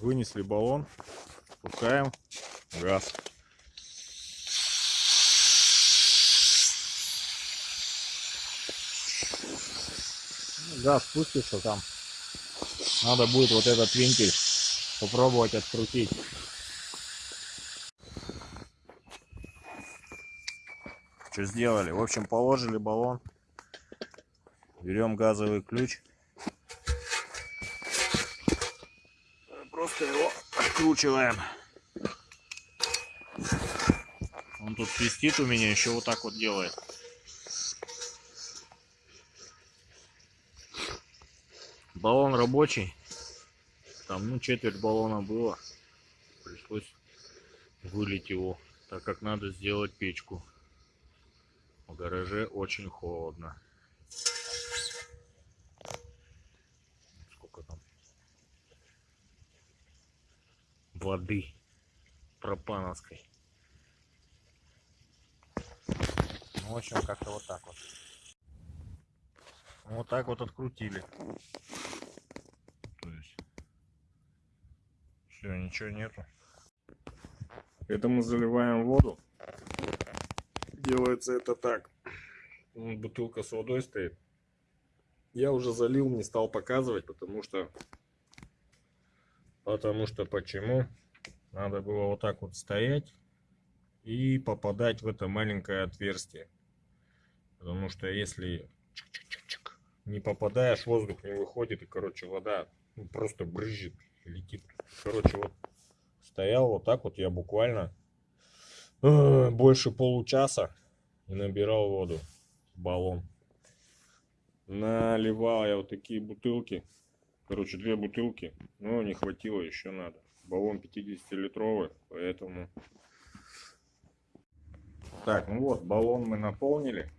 Вынесли баллон. Пускаем газ. Газ спустится там. Надо будет вот этот вентиль попробовать открутить. Что сделали? В общем, положили баллон. Берем газовый ключ. Просто его откручиваем. Он тут свистит у меня, еще вот так вот делает. Баллон рабочий. Там, ну, четверть баллона было. Пришлось вылить его, так как надо сделать печку. В гараже очень холодно. Сколько там? Воды пропановской. Ну, в общем, как-то вот так вот. Вот так вот открутили. То есть все, ничего нету. Это мы заливаем воду. Делается это так. Бутылка с водой стоит. Я уже залил, не стал показывать, потому что... Потому что почему? Надо было вот так вот стоять и попадать в это маленькое отверстие. Потому что если не попадаешь, воздух не выходит, и, короче, вода ну, просто брызжет, летит. Короче, вот стоял вот так вот, я буквально э, больше получаса и набирал воду в баллон. Наливал я вот такие бутылки, короче, две бутылки, но не хватило, еще надо. Баллон 50-литровый, поэтому... Так, ну вот, баллон мы наполнили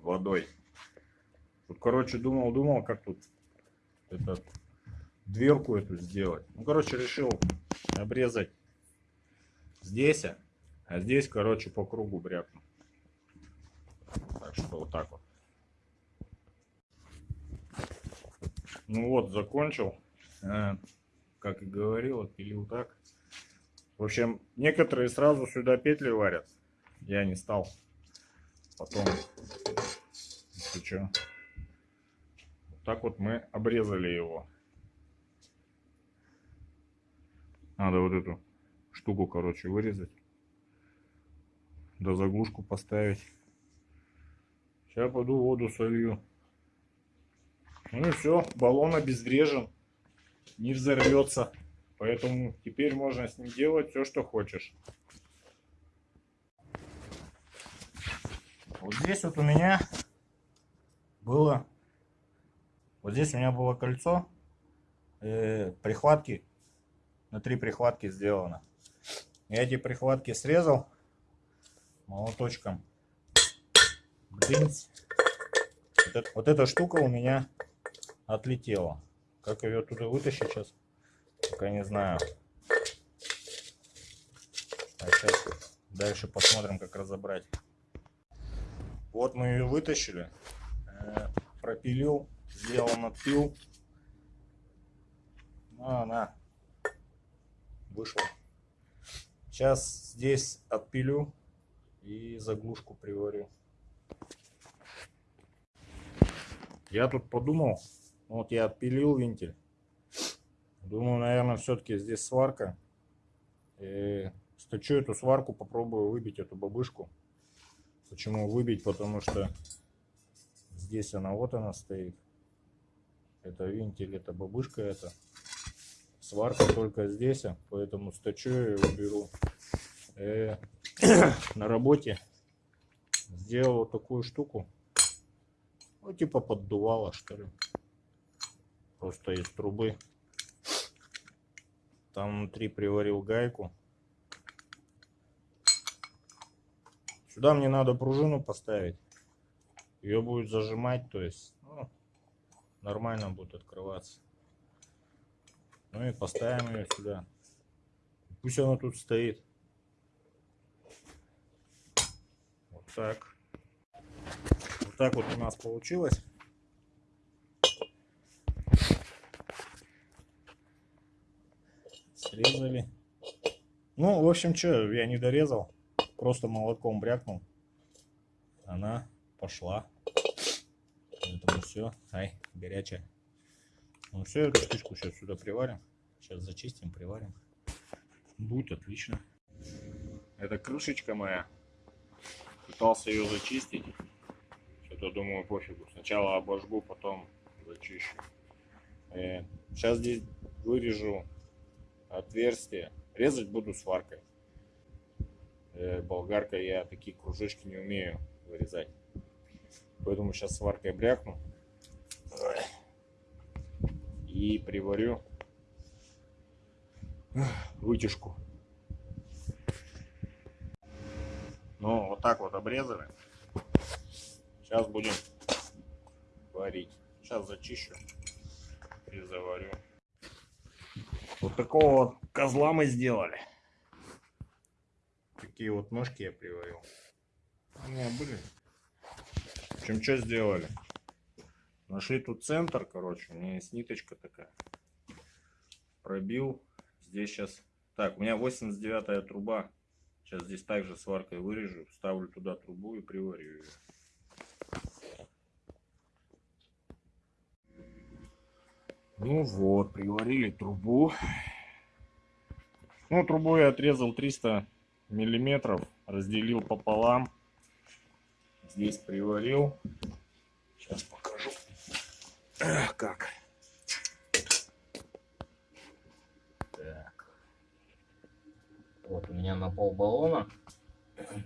водой. Тут, короче, думал, думал, как тут этот, дверку эту сделать. Ну, короче, решил обрезать здесь, а здесь, короче, по кругу брякну. Так что вот так вот. Ну вот, закончил. А, как и говорил, отпилил так. В общем, некоторые сразу сюда петли варят. Я не стал. Потом, если что, так вот мы обрезали его. Надо вот эту штуку, короче, вырезать. Да заглушку поставить. Сейчас пойду воду солью. Ну и все, баллон обезврежен. Не взорвется. Поэтому теперь можно с ним делать все, что хочешь. Вот здесь вот у меня было вот здесь у меня было кольцо, э, прихватки, на три прихватки сделано. Я эти прихватки срезал молоточком. Блинц. Вот, это, вот эта штука у меня отлетела. Как ее туда вытащить сейчас, пока не знаю. А сейчас дальше посмотрим, как разобрать. Вот мы ее вытащили. Э, пропилил сделал надпил. Ну, она вышла. Сейчас здесь отпилю и заглушку приварю. Я тут подумал, вот я отпилил вентиль. Думаю, наверное, все-таки здесь сварка. И сточу эту сварку, попробую выбить эту бабышку. Почему выбить? Потому что здесь она, вот она стоит. Это вентиль, это бабушка, это сварка только здесь, а поэтому сточу и уберу. Э, на работе сделал вот такую штуку. Ну, типа поддувала, что ли. Просто из трубы. Там внутри приварил гайку. Сюда мне надо пружину поставить. Ее будет зажимать, то есть нормально будет открываться. Ну и поставим ее сюда. Пусть она тут стоит. Вот так. Вот так вот у нас получилось. Отрезали. Ну, в общем, что, я не дорезал. Просто молотком брякнул. Она пошла. Поэтому все. Ай, горячая. Ну все, эту штучку сейчас сюда приварим. Сейчас зачистим, приварим. Будет отлично. Это крышечка моя. Пытался ее зачистить. Что-то думаю пофигу. Сначала обожгу, потом зачищу. Э, сейчас здесь вырежу отверстие. Резать буду сваркой. Э, болгаркой я такие кружочки не умею вырезать. Поэтому сейчас сваркой брякну. И приварю вытяжку. Ну, вот так вот обрезали. Сейчас будем варить. Сейчас зачищу и заварю. Вот такого вот козла мы сделали. Такие вот ножки я приварил. У меня были. В общем, что сделали? Нашли тут центр, короче. У меня есть ниточка такая. Пробил. Здесь сейчас... Так, у меня 89 труба. Сейчас здесь также сваркой вырежу. Ставлю туда трубу и приварю ее. Ну вот, приварили трубу. Ну, трубу я отрезал 300 миллиметров, разделил пополам. Здесь приварил. Сейчас покажу, как. Так. Вот у меня на пол баллона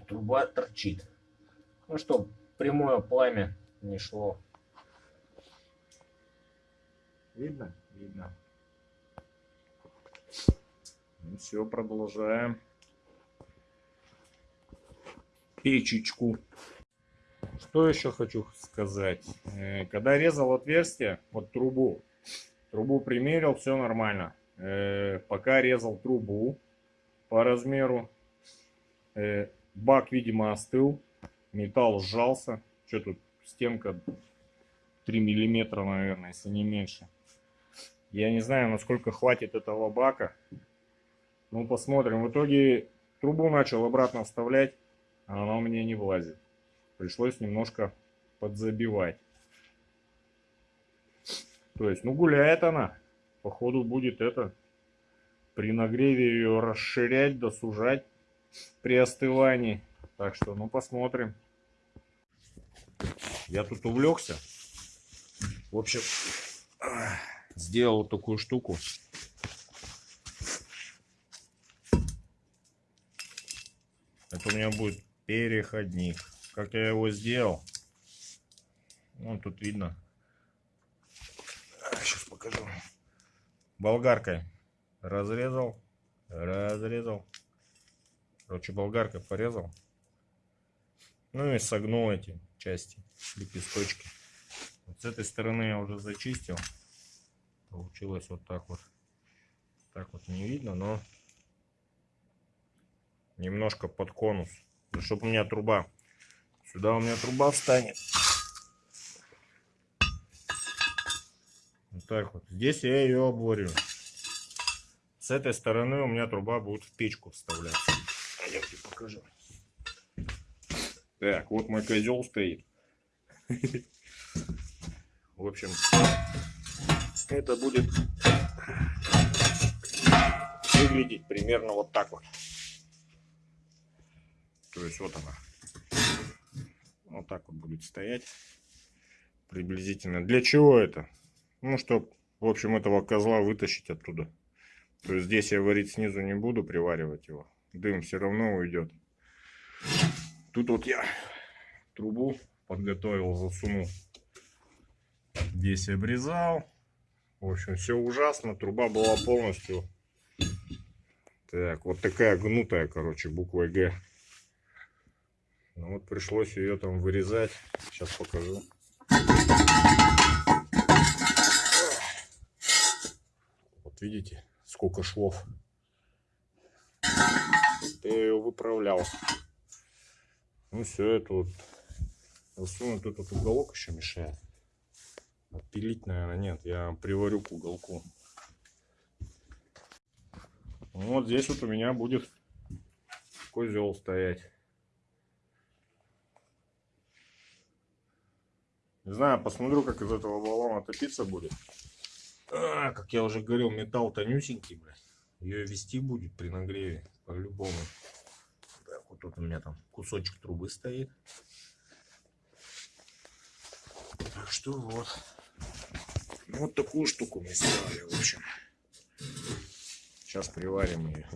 труба торчит. Ну, чтобы прямое пламя не шло Видно? Видно. Ну все, продолжаем. Печечку. Что еще хочу сказать. Э, когда резал отверстие, вот трубу, трубу примерил, все нормально. Э, пока резал трубу по размеру, э, бак, видимо, остыл, металл сжался. Что тут, стенка 3 миллиметра, наверное, если не меньше. Я не знаю, насколько хватит этого бака. Ну, посмотрим. В итоге трубу начал обратно вставлять, а она у меня не влазит. Пришлось немножко подзабивать. То есть, ну, гуляет она. Походу будет это, при нагреве ее расширять, досужать при остывании. Так что, ну, посмотрим. Я тут увлекся. В общем сделал такую штуку. Это у меня будет переходник. Как я его сделал? Ну, тут видно. Сейчас покажу. Болгаркой разрезал, разрезал. Короче, болгаркой порезал. Ну и согнул эти части, лепесточки. Вот с этой стороны я уже зачистил получилось вот так вот. Так вот не видно но немножко под конус. Ну, чтобы у меня труба. Сюда у меня труба встанет. Вот так вот. Здесь я ее оборю с этой стороны у меня труба будет в печку вставляться. Пойдемте покажу. Так вот мой козел стоит. В общем это будет выглядеть примерно вот так вот. То есть вот она. Вот так вот будет стоять. Приблизительно. Для чего это? Ну, чтобы, в общем, этого козла вытащить оттуда. То есть здесь я варить снизу не буду, приваривать его. Дым все равно уйдет. Тут вот я трубу подготовил, засунул. Здесь обрезал. В общем, все ужасно. Труба была полностью... Так, вот такая гнутая, короче, буква Г. Ну вот пришлось ее там вырезать. Сейчас покажу. Вот видите, сколько швов. Я ее выправлял. Ну все, это вот засунуть тут вот уголок еще мешает. Пилить, наверное, нет. Я приварю к уголку. Вот здесь вот у меня будет козел стоять. Не знаю, посмотрю, как из этого баллона топиться будет. А, как я уже говорил, металл тонюсенький, блядь. Ее вести будет при нагреве, по-любому. Вот тут у меня там кусочек трубы стоит. Так что вот. Вот такую штуку мы сделали, в общем. Сейчас приварим ее.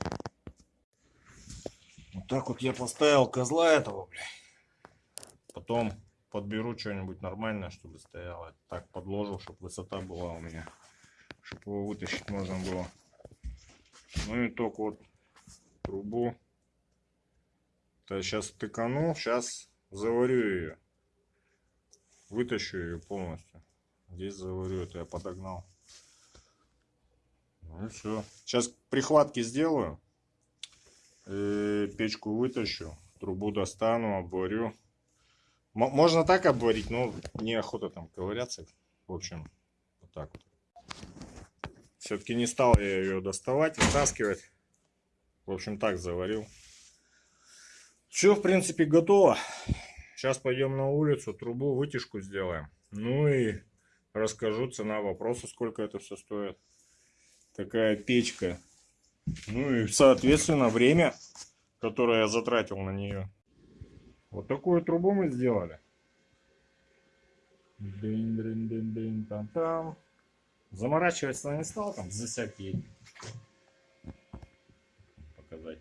Вот так вот я поставил козла этого, блядь. Потом подберу что-нибудь нормальное, чтобы стояло. Так подложил, чтобы высота была у меня. Чтобы его вытащить можно было. Ну и только вот трубу. То сейчас тыканул, сейчас заварю ее. Вытащу ее полностью. Здесь заварю, это я подогнал. Ну все. Сейчас прихватки сделаю. И печку вытащу. Трубу достану, обварю. М можно так обварить, но неохота там ковыряться. В общем, вот так вот. Все-таки не стал я ее доставать, вытаскивать. В общем, так заварил. Все, в принципе, готово. Сейчас пойдем на улицу, трубу, вытяжку сделаем. Ну и расскажу цена вопроса, сколько это все стоит. Такая печка. Ну и, соответственно, время, которое я затратил на нее. Вот такую трубу мы сделали. Дын -дын -дын -дын -там -там. Заморачиваться не стал там за всякие показать.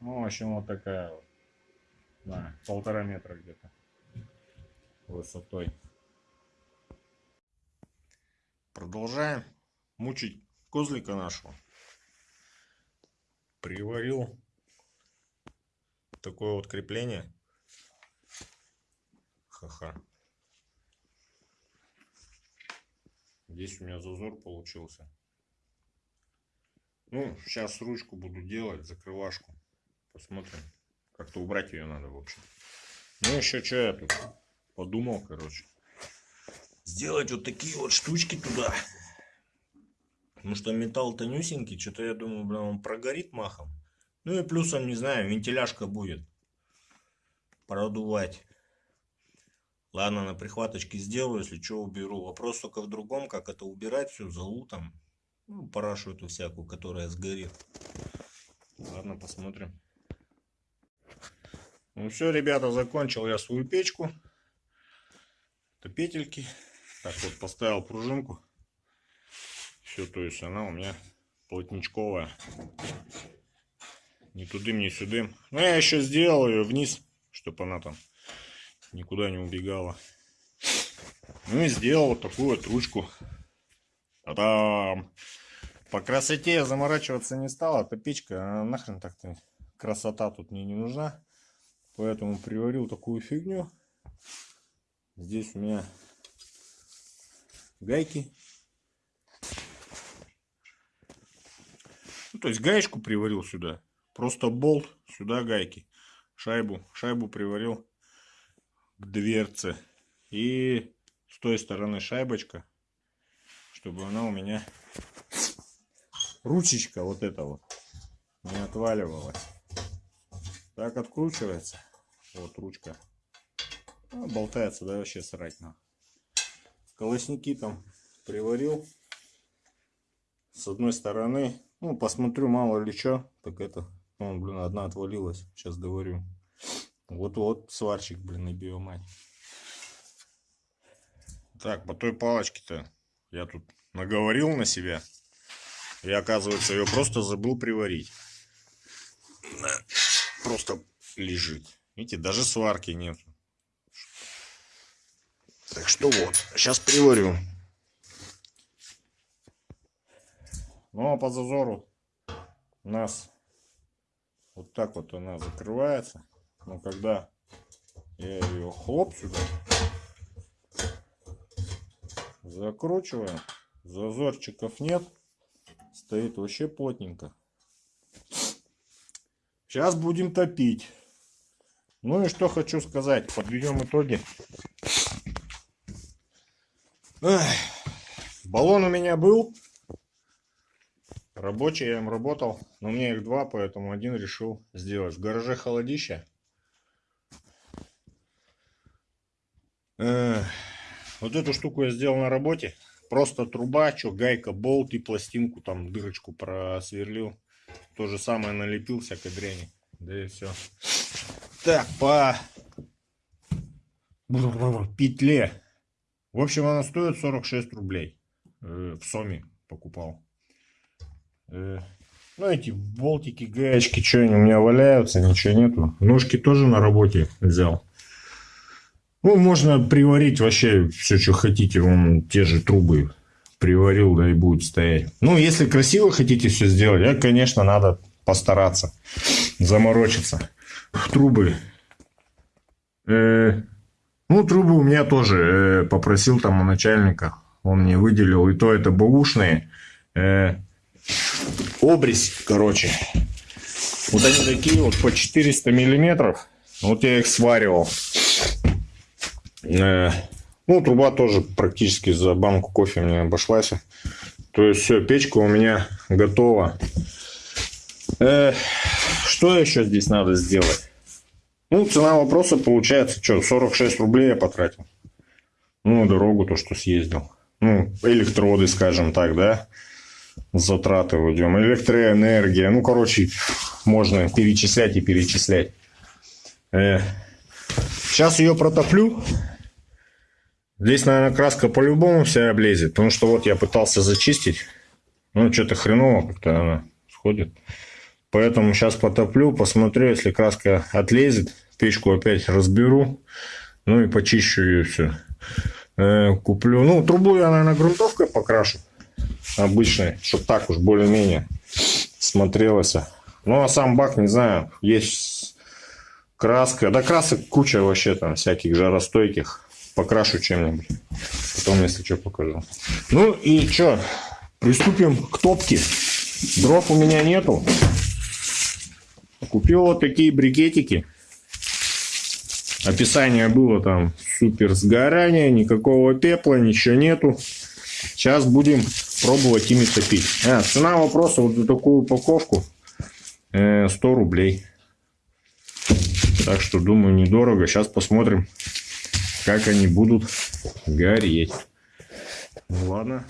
Ну, в общем, вот такая вот. Да, полтора метра где-то высотой. Продолжаем мучить козлика нашего. Приварил такое вот крепление. Ха-ха. Здесь у меня зазор получился. Ну, сейчас ручку буду делать, закрывашку. Посмотрим. Как-то убрать ее надо, в общем. Ну, еще что я тут подумал, короче. Сделать вот такие вот штучки туда. Потому что металл тонюсенький. Что-то я думаю, блин, он прогорит махом. Ну и плюсом, не знаю, вентиляшка будет продувать. Ладно, на прихваточке сделаю, если что, уберу. Вопрос только в другом, как это убирать всю залу там. Ну, парашу эту всякую, которая сгорит. Ладно, посмотрим. Ну все, ребята, закончил я свою печку. Это петельки. Так вот, поставил пружинку. Все, то есть она у меня плотничковая. Ни тудым, ни сюдым. Ну, я еще сделал ее вниз, чтобы она там никуда не убегала. Ну и сделал вот такую вот ручку. А там по красоте я заморачиваться не стал. Это печка, а нахрен так-то красота тут мне не нужна. Поэтому приварил такую фигню. Здесь у меня гайки. Ну, то есть гаечку приварил сюда. Просто болт, сюда гайки. Шайбу. Шайбу приварил к дверце. И с той стороны шайбочка, чтобы она у меня ручечка вот эта вот не отваливалась. Так откручивается. Вот ручка. А, болтается, да, вообще срать на. Колосники там приварил. С одной стороны. Ну, посмотрю, мало ли что. Так это, ну, блин, одна отвалилась. Сейчас доварю. Вот-вот сварщик, блин, и биомать. Так, по той палочке-то я тут наговорил на себя. И оказывается, ее просто забыл приварить. Просто лежит. Видите, даже сварки нет. Так что вот, сейчас приварю. Ну а по зазору у нас вот так вот она закрывается. Но когда я ее хлоп сюда закручиваю, зазорчиков нет, стоит вообще плотненько. Сейчас будем топить. Ну и что хочу сказать, подведем итоги. Эх, баллон у меня был. Рабочий я им работал, но у меня их два, поэтому один решил сделать. В гараже холодище. Э, вот эту штуку я сделал на работе. Просто труба, что гайка, болт и пластинку, там дырочку просверлил. То же самое налепил всякой дряни. Да и все. Так, по петле. В общем, она стоит 46 рублей. Э, в Соме покупал. Э, ну, эти болтики, гаечки, что они у меня валяются, ничего нету. Ножки тоже на работе взял. Ну, можно приварить вообще все, что хотите. Вон те же трубы приварил, да и будет стоять. Ну, если красиво хотите все сделать, я, конечно, надо постараться, заморочиться. Трубы. Э, ну, трубы у меня тоже э, попросил там у начальника. Он мне выделил. И то это бэушные. Э, обрезь, короче. Вот они такие вот по 400 миллиметров. Вот я их сваривал. Э, ну, труба тоже практически за банку кофе мне обошлась. То есть все, печка у меня готова. Э, что еще здесь надо сделать? Ну, цена вопроса получается, что, 46 рублей я потратил. Ну, дорогу то, что съездил. Ну, электроды, скажем так, да. Затраты уйдем. Электроэнергия. Ну, короче, можно перечислять и перечислять. Э, сейчас ее протоплю. Здесь, наверное, краска по-любому вся облезет, потому что вот я пытался зачистить. Ну, что-то хреново как-то она сходит. Поэтому сейчас потоплю, посмотрю, если краска отлезет, печку опять разберу, ну и почищу ее все. Э, куплю, ну, трубу я, наверное, грунтовкой покрашу, обычной, чтобы так уж более-менее смотрелось. Ну, а сам бак, не знаю, есть краска, да красок куча вообще там всяких жаростойких покрашу чем-нибудь. Потом, если что, покажу. Ну и что, приступим к топке. Дров у меня нету. Купил вот такие брикетики. Описание было там супер сгорание, никакого пепла, ничего нету. Сейчас будем пробовать ими топить. А, цена вопроса вот за такую упаковку 100 э, рублей. Так что думаю недорого. Сейчас посмотрим, как они будут гореть. Ну ладно.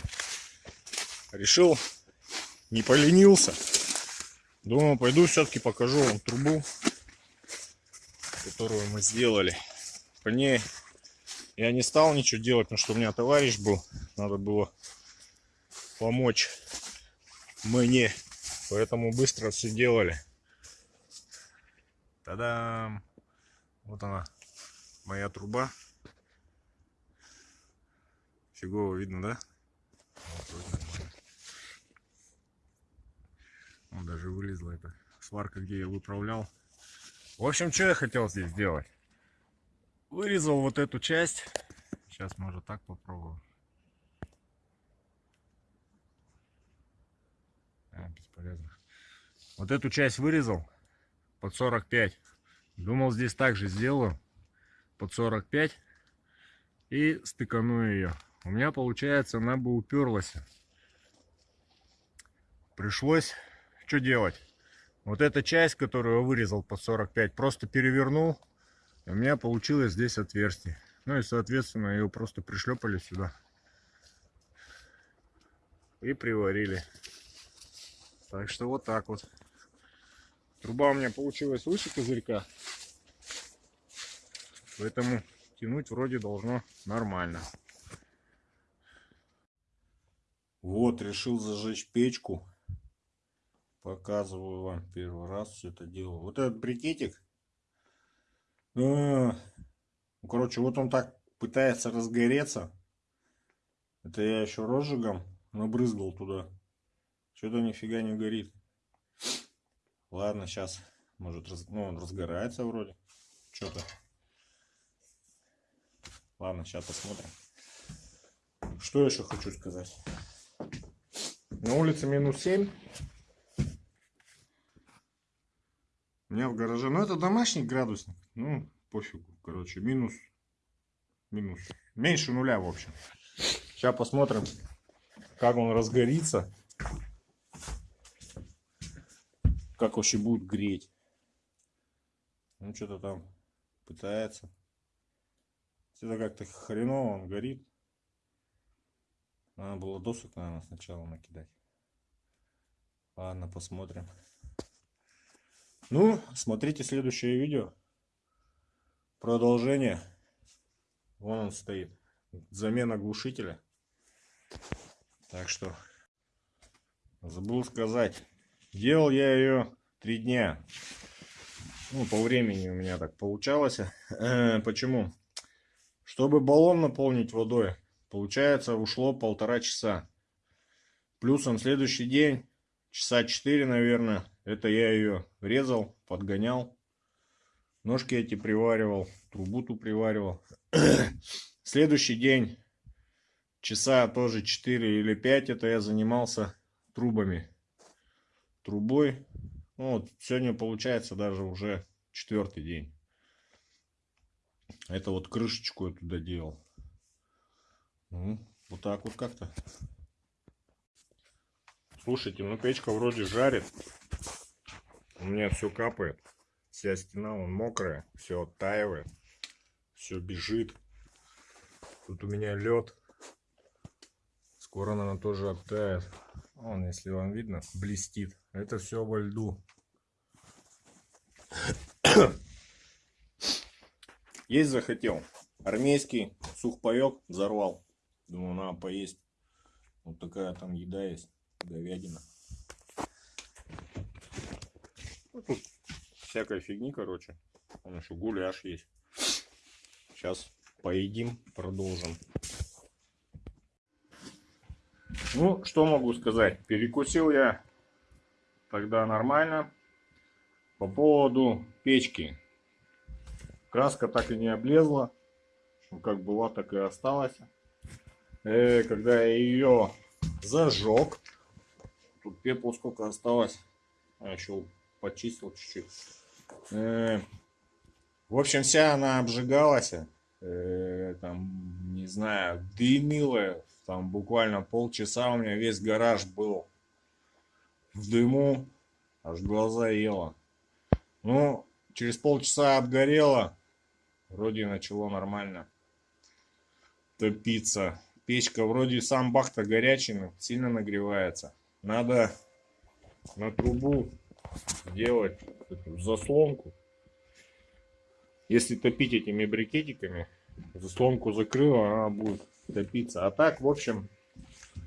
Решил, не поленился. Думаю, пойду все-таки покажу вам трубу, которую мы сделали. По ней я не стал ничего делать, потому что у меня товарищ был. Надо было помочь мне. Поэтому быстро все делали. Та-дам! Вот она, моя труба. Фигово видно, да? Вот, даже вылезла эта сварка, где я выправлял. В общем, что я хотел здесь сделать? Вырезал вот эту часть. Сейчас, может, так попробую. А, бесполезно. Вот эту часть вырезал под 45. Думал, здесь также сделаю под 45 и стыкану ее у меня получается она бы уперлась пришлось что делать вот эта часть которую я вырезал по 45 просто перевернул у меня получилось здесь отверстие. Ну и соответственно ее просто пришлепали сюда. И приварили. Так что вот так вот. Труба у меня получилась выше козырька. Поэтому тянуть вроде должно нормально. Вот, решил зажечь печку. Показываю вам первый раз все это дело. Вот этот брикетик. Ну, короче, вот он так пытается разгореться. Это я еще розжигом набрызгал туда. Что-то нифига не горит. Ладно, сейчас. Может, раз... ну, он разгорается вроде. Что-то. Ладно, сейчас посмотрим. Что еще хочу сказать. На улице минус 7. У меня в гараже. Ну, это домашний градусник. Ну, пофигу. Короче, минус. Минус. Меньше нуля, в общем. Сейчас посмотрим, как он разгорится. как вообще будет греть. Ну, что-то там пытается. Это как-то хреново он горит. Надо было досок, наверное, сначала накидать. Ладно, посмотрим. Ну, смотрите следующее видео. Продолжение. Вон он стоит. Замена глушителя. Так что, забыл сказать. Делал я ее три дня. Ну, по времени у меня так получалось. Э, почему? Чтобы баллон наполнить водой, получается, ушло полтора часа. Плюс на следующий день, часа четыре, наверное, это я ее резал, подгонял. Ножки эти приваривал, трубу ту приваривал. Следующий день, часа тоже 4 или 5, это я занимался трубами. Трубой ну, вот сегодня получается даже уже четвертый день. Это вот крышечку я туда делал. Ну, вот так вот как-то. Слушайте, ну печка вроде жарит. У меня все капает. Вся стена вон мокрая. Все оттаивает. Все бежит. Тут у меня лед. Скоро, наверное, тоже оттает. Он, если вам видно, блестит. Это все во льду. Есть захотел. Армейский сухпайок взорвал. Думаю, надо поесть. Вот такая там еда есть. Говядина. Ну, тут всякой фигни, короче. Там еще гуляш есть. Сейчас поедим, продолжим. Ну, что могу сказать. Перекусил я тогда нормально. По поводу печки. Краска так и не облезла. Ну, как была, так и осталась. Э, когда я ее зажег. Тут пепла сколько осталось. А еще почистил чуть-чуть. Э, в общем, вся она обжигалась. Э, там, не знаю, дымила. Там буквально полчаса у меня весь гараж был в дыму. Аж глаза ела. Ну, через полчаса обгорело. Вроде начало нормально топиться. Печка вроде сам бак-то горячий, но сильно нагревается. Надо на трубу делать эту заслонку. Если топить этими брикетиками, заслонку закрыла, она будет топиться. А так, в общем,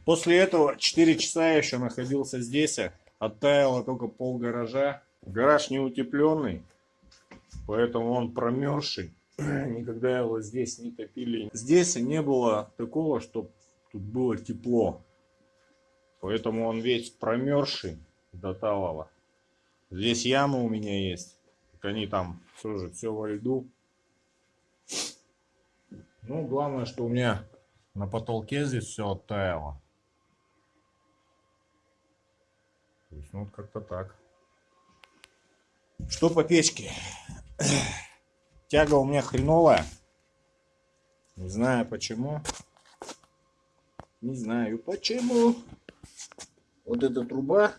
после этого 4 часа я еще находился здесь. Оттаяло только пол гаража. Гараж не утепленный, поэтому он промерзший. Никогда его здесь не топили. Здесь не было такого, чтобы тут было тепло. Поэтому он весь промерзший до талого. Здесь яма у меня есть. Они там тоже все во льду. Ну, главное, что у меня на потолке здесь все оттаяло. То есть, ну, вот как-то так. Что по печке? Тяга у меня хреновая. Не знаю почему. Не знаю почему. Вот эта труба.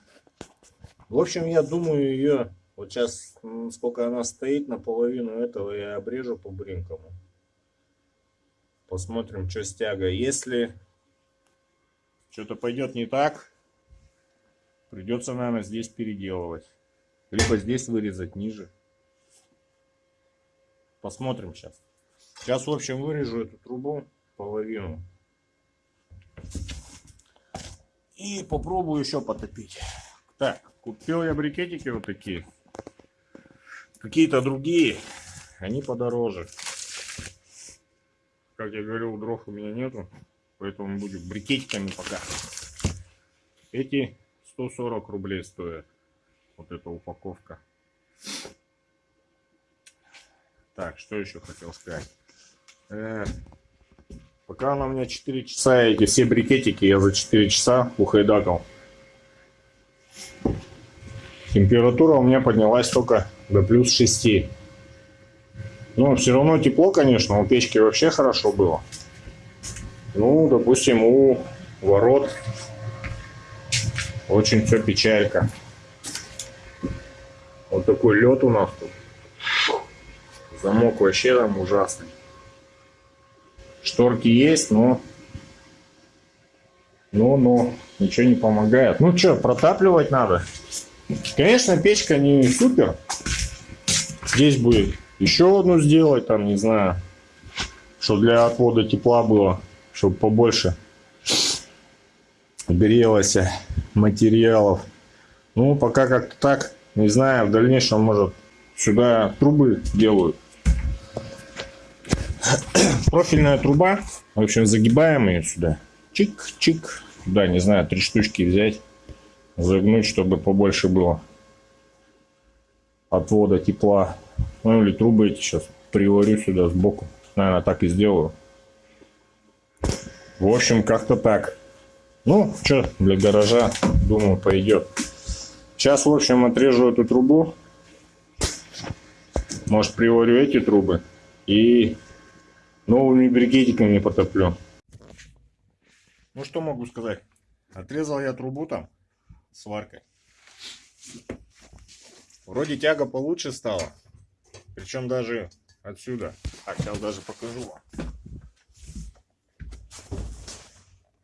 В общем, я думаю ее... Вот сейчас, сколько она стоит, наполовину этого я обрежу по бринкому. Посмотрим, что с тягой. Если что-то пойдет не так, придется, наверное, здесь переделывать. Либо здесь вырезать ниже. Посмотрим сейчас. Сейчас, в общем, вырежу эту трубу половину. И попробую еще потопить. Так, купил я брикетики вот такие. Какие-то другие. Они подороже. Как я говорил, дров у меня нету. Поэтому будем брикетиками пока. Эти 140 рублей стоят вот эта упаковка. Так, что еще хотел сказать. Э, пока она у меня 4 часа, эти все брикетики я за 4 часа ухайдакал. Температура у меня поднялась только до плюс 6. Но все равно тепло, конечно, у печки вообще хорошо было. Ну, допустим, у ворот очень все печалька. Вот такой лед у нас тут. Замок вообще там ужасный. Шторки есть, но... Но, но, ничего не помогает. Ну что, протапливать надо. Конечно, печка не супер. Здесь будет еще одну сделать, там, не знаю, чтобы для отвода тепла было, чтобы побольше грелось материалов. Ну, пока как-то так, не знаю, в дальнейшем, может, сюда трубы делают. Профильная труба, в общем, загибаем ее сюда. Чик-чик. Да, не знаю, три штучки взять, загнуть, чтобы побольше было отвода тепла. Ну или трубы эти сейчас приварю сюда сбоку. Наверное, так и сделаю. В общем, как-то так. Ну, что, для гаража, думаю, пойдет. Сейчас, в общем, отрежу эту трубу. Может, приварю эти трубы. И новыми брикетиками потоплю. Ну, что могу сказать. Отрезал я трубу там сваркой. Вроде тяга получше стала. Причем даже отсюда. Так, сейчас даже покажу вам.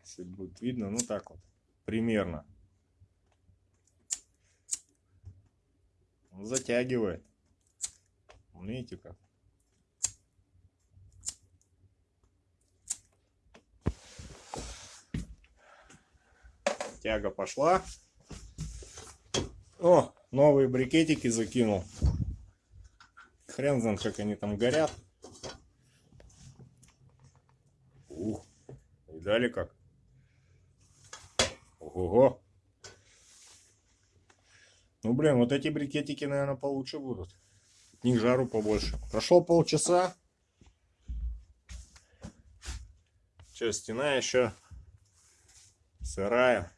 Если будет видно, ну так вот. Примерно. Затягивает. Видите как? Тяга пошла. О, новые брикетики закинул. Хрен знает, как они там горят. Ух, видали как? Ого. Ну, блин, вот эти брикетики, наверное, получше будут. От них жару побольше. Прошло полчаса. Че, стена еще сырая.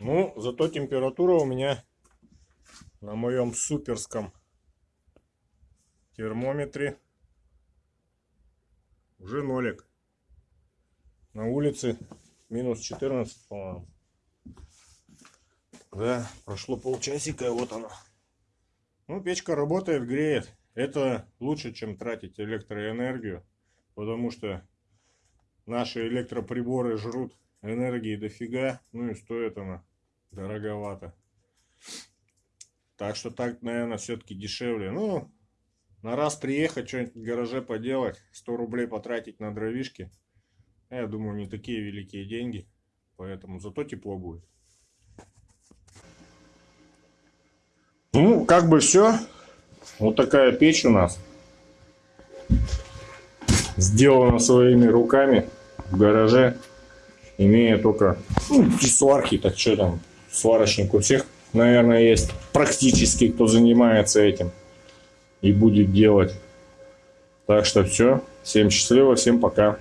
Ну, зато температура у меня на моем суперском термометре уже нолик. На улице минус 14, по-моему. Да, прошло полчасика, и вот она. Ну, печка работает, греет. Это лучше, чем тратить электроэнергию, потому что наши электроприборы жрут энергии дофига, ну и стоит она дороговато. Так что так, наверное, все-таки дешевле. Ну, на раз приехать, что-нибудь в гараже поделать, 100 рублей потратить на дровишки. Я думаю, не такие великие деньги. Поэтому зато тепло будет. Ну, как бы все. Вот такая печь у нас. Сделана своими руками в гараже. Имея только ну, сварки, так что там, сварочник у всех, наверное, есть практически, кто занимается этим и будет делать. Так что все. Всем счастливо, всем пока.